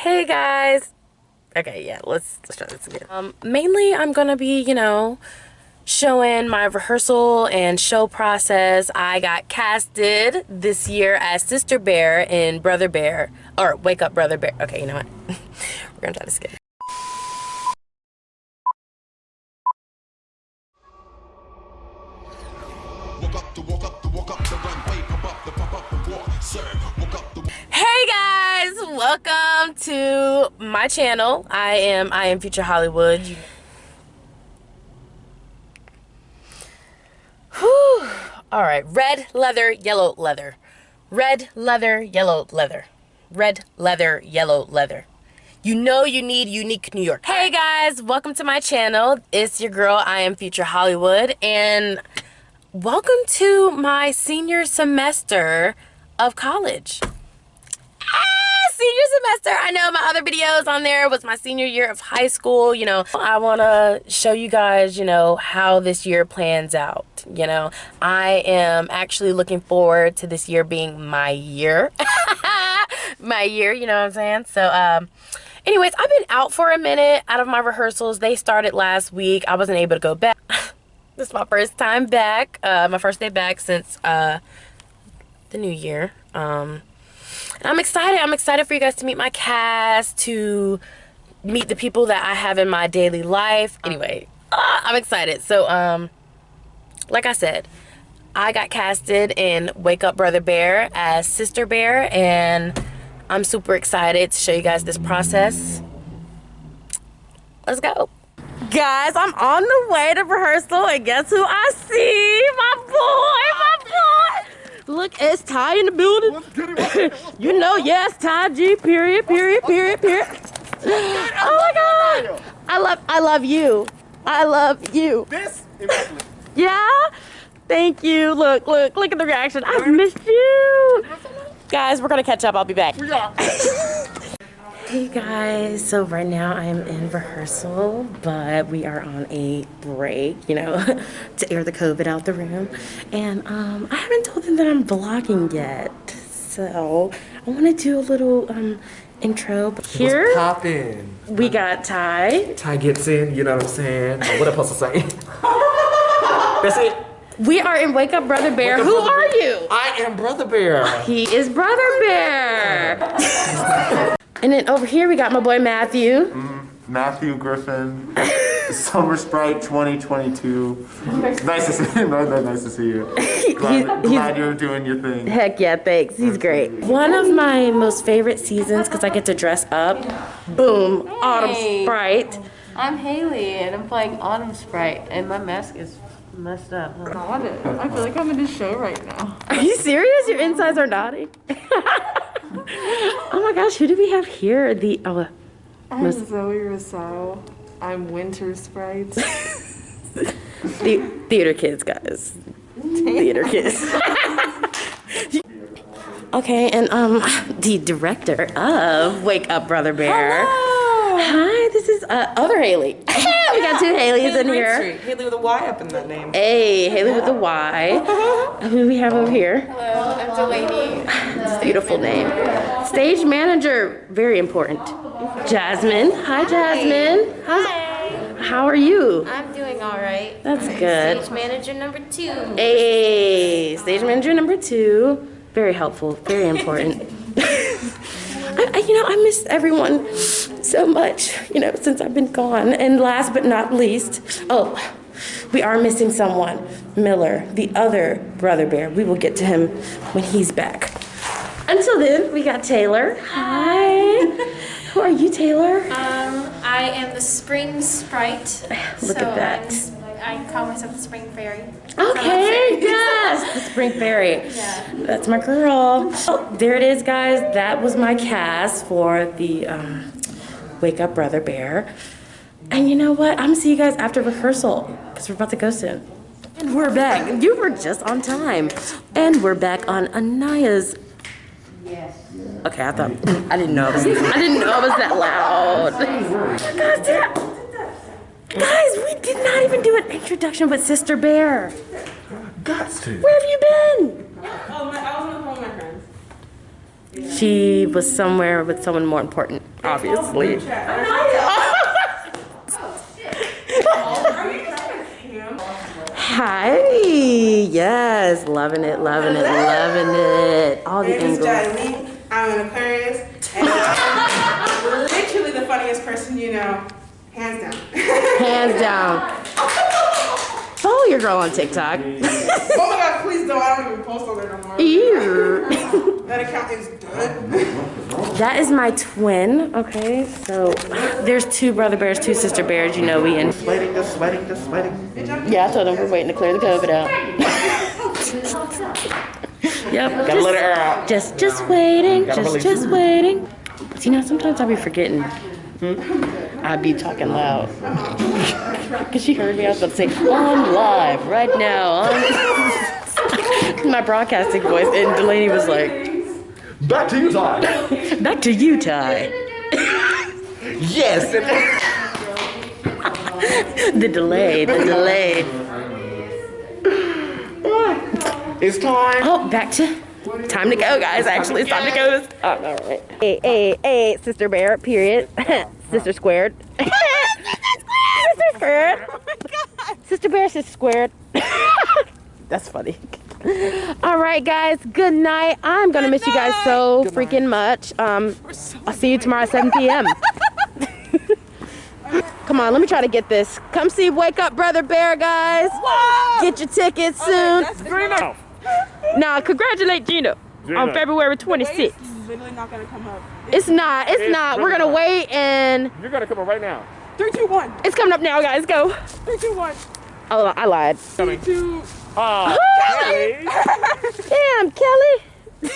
Hey guys. Okay, yeah, let's, let's try this again. Um, mainly I'm gonna be, you know, showing my rehearsal and show process. I got casted this year as Sister Bear in Brother Bear, or Wake Up Brother Bear. Okay, you know what? We're gonna try this again. Hey guys, welcome to my channel. I am I am Future Hollywood. Whew. All right, red leather, yellow leather. Red leather, yellow leather. Red leather, yellow leather. You know you need unique New York. Hey guys, welcome to my channel. It's your girl, I am Future Hollywood, and welcome to my senior semester of college. Senior semester. I know my other videos on there was my senior year of high school. You know, I want to show you guys, you know, how this year plans out. You know, I am actually looking forward to this year being my year. my year, you know what I'm saying? So, um, anyways, I've been out for a minute out of my rehearsals. They started last week. I wasn't able to go back. this is my first time back, uh, my first day back since, uh, the new year. Um, and I'm excited. I'm excited for you guys to meet my cast, to meet the people that I have in my daily life. Anyway, uh, I'm excited. So, um, like I said, I got casted in Wake Up Brother Bear as Sister Bear, and I'm super excited to show you guys this process. Let's go. Guys, I'm on the way to rehearsal, and guess who I see? My boy, my boy. Look, it's Ty in the building. you know, yes, Ty G. Period. Period. Period. Period. Oh my God! I love, I love you. I love you. This Yeah. Thank you. Look, look, look at the reaction. I've missed you. Guys, we're gonna catch up. I'll be back. we are. Hey guys, so right now I'm in rehearsal, but we are on a break, you know, to air the COVID out the room. And um, I haven't told them that I'm vlogging yet. So I want to do a little um, intro. Here What's poppin'? we got Ty. Ty gets in, you know what I'm saying? What am I supposed to say? That's it. We are in Wake Up Brother Bear. Up Who Brother are Bear. you? I am Brother Bear. He is Brother Bear. and then over here we got my boy Matthew. Mm-hmm. Matthew Griffin, Summer Sprite 2022. Nice to see you. No, no, nice to see you. Glad, He's- glad you're doing your thing. Heck yeah, thanks. He's great. One of my most favorite seasons because I get to dress up. Boom, Autumn Sprite. I'm Haley and I'm playing Autumn Sprite and my mask is messed up. huh? on it. I feel like I'm in a show right now. Are you serious? Your insides are nodding. Oh my gosh, who do we have here? The oh, I'm Miss- Zoe Rousseau. I'm Winter Sprite. the theater kids, guys. Theater kids. okay, and um, the director of Wake Up Brother Bear. Hello. Hi, this is uh, other Haley. we got two Haleys in here. Haley with a Y up in that name. Hey, Haley with the Y. Who do we have over here? Hello, I'm Delaney. Beautiful name. Stage manager, very important. Jasmine. Hi, Jasmine. Hi. How are you? I'm doing all right. That's good. Stage manager number two. Hey, stage manager number two. Very helpful, very important. I, I, you know, I miss everyone so much, you know, since I've been gone. And last but not least, oh, we are missing someone. Miller, the other brother bear. We will get to him when he's back. Until then, we got Taylor. Hi. Who are you, Taylor? Um, I am the spring sprite. Look so at that. I'm, I call myself the spring fairy. Okay, yes, the Spring Fairy. Yeah. That's my girl. Oh, there it is, guys. That was my cast for the um, Wake Up Brother Bear. And you know what? I'm gonna see you guys after rehearsal because we're about to go soon. And we're back. You were just on time. And we're back on Anaya's. Yes. Okay, I thought I didn't know I was. I didn't know I was that loud. Guys, did I- Guys, we did not even do an introduction with Sister Bear. Got to. Where have you been? Oh, my, I was on the phone with my friends. She was somewhere with someone more important, obviously. Hi. Yes, loving it, loving it, loving it. All the My name is angles. Jolene. I'm an Aquarius. And I'm literally the funniest person you know. Hands down. Hands down. Follow your girl on TikTok. oh my god, please don't. I don't even post on there no more. Ew. That account is done. That is my twin. Okay, so there's two brother bears, two sister bears. You know we in. Sweating, just sweating, just sweating. Yeah, I told them we're waiting to clear the COVID out. yep. Gotta let it air out. Just, just waiting. Just, just waiting. But you know, sometimes I'll be forgetting. Hmm? I be talking loud. Cause she heard me. I was about to say, I'm live right now. On my broadcasting voice, and Delaney was like, Back to you, Ty. "Back to you, Ty." Yes. The delay, the delay. It's time. Oh, back to time to go, guys. Actually, it's time to go. Oh, all right. Hey, hey, hey, sister bear. Period. Sister squared. sister squared. Sister bear, sister squared. That's funny. All right, guys. Good night. I'm gonna miss you guys so freaking much. Um, I'll see you tomorrow at 7 p.m. Come on, let me try to get this. Come see Wake Up Brother Bear, guys. Get your tickets soon. Now, congratulate Gina, on February 26th. Literally not gonna come up. It's not. It's, not. We're gonna wait, and You're gonna come up right now. Three, two, one. it's coming up now, guys. Go. Three, two, one. Oh, I lied. Two. Ah, Kelly. Damn, Kelly.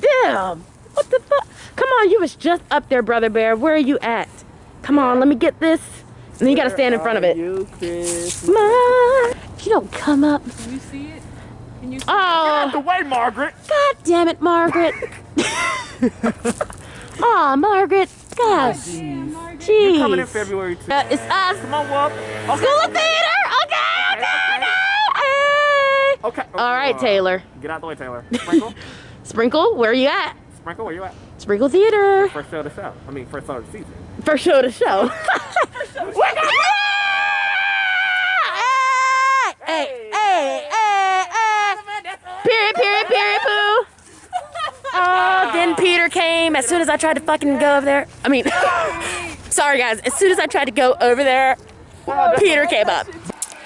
Damn. What the fuck? Come on, you was just up there, brother bear. Where are you at? Come on, let me get this. And then you gotta stand in front of it. You, Chris. If you don't come up. Can you see it? Can you see Oh. The way, Margaret. God damn it, Margaret. Aw, Margaret. Gosh. Jeez. Coming in February too. It's us. Come on, Whoop. School of Theater. Okay, okay, okay. Hey. Okay. All right, Uh, Taylor. Get out the way, Taylor. Sprinkle. Sprinkle, where are you at? Sprinkle, where you at? Sprinkle Theater. First show the show. I mean, first show of the season. First show to show. Hey, hey, hey, hey. Period, period, period, poo. Oh, Peter came as soon as I tried to fucking go over there. I mean, sorry guys, as soon as I tried to go over there, Peter came up.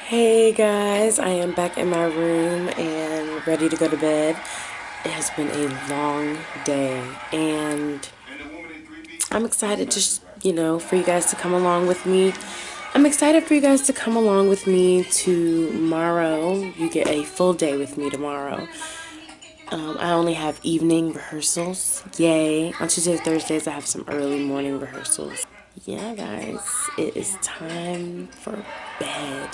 Hey guys, I am back in my room and ready to go to bed. It has been a long day and I'm excited to, you know, for you guys to come along with me. I'm excited for you guys to come along with me tomorrow. You get a full day with me tomorrow. Um, I only have evening rehearsals. Yay. On Tuesdays, Thursdays, I have some early morning rehearsals. Yeah, guys, it is time for bed.